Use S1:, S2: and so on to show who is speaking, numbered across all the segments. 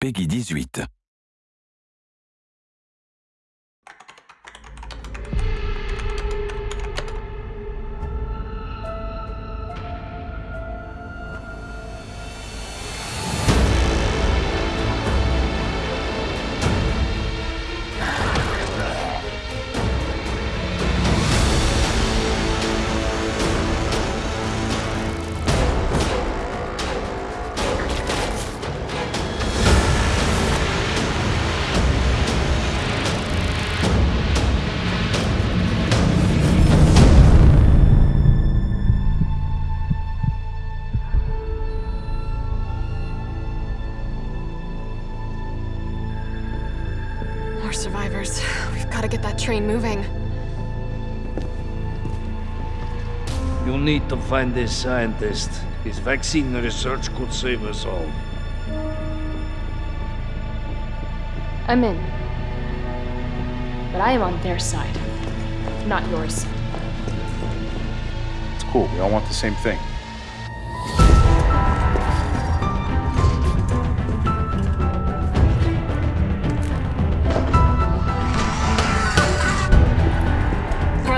S1: Peggy 18.
S2: More survivors. We've got to get that train moving.
S3: You need to find this scientist. His vaccine research could save us all.
S4: I'm in. But I am on their side, not yours.
S5: It's cool. We all want the same thing.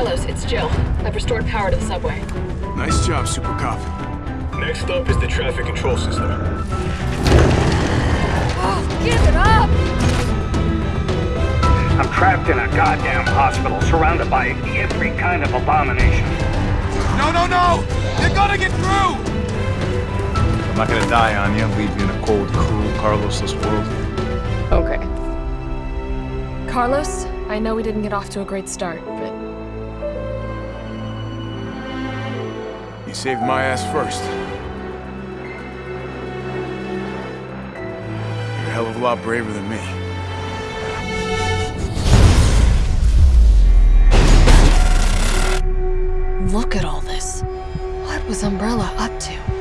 S4: Carlos, it's Jill. I've restored power to the subway.
S6: Nice job, Super Cop.
S7: Next up is the traffic control system.
S2: Oh, give it up!
S8: I'm trapped in a goddamn hospital surrounded by every kind of abomination.
S6: No, no, no! They're gonna get through!
S5: I'm not gonna die on you, and leave you in a cold, cruel, Carlosless world.
S4: Okay. Carlos, I know we didn't get off to a great start, but
S6: You saved my ass first. You're a hell of a lot braver than me.
S2: Look at all this. What was Umbrella up to?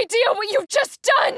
S2: Idea what you've just done?